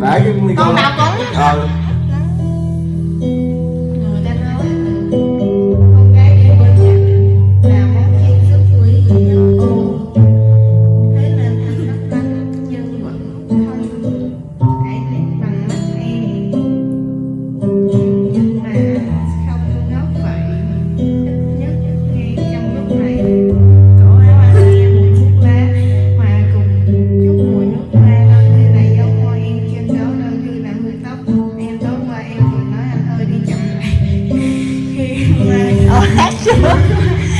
để cái con nào cũng ờ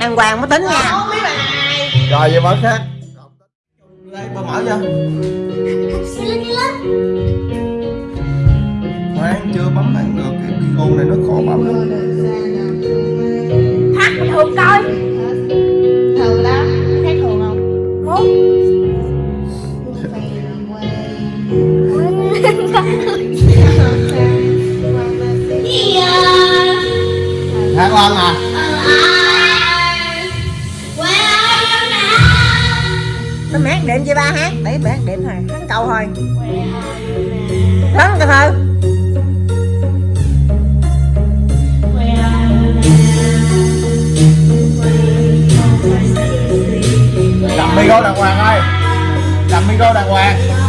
đàng hoàng mới tính nha. Ờ, Rồi vậy mở khác. Đây bà mở chưa xì khoan chưa bấm thẳng được cái video này nó khó bấm lắm. Hát bình thường coi. Thường lắm thấy thường không? Muốn hát ngon à. nó mát đệm chị ba hát để bé, đệm thôi hát câu thôi. Lớn cái thơ làm micro đàng hoàng ơi. Làm micro đàng hoàng.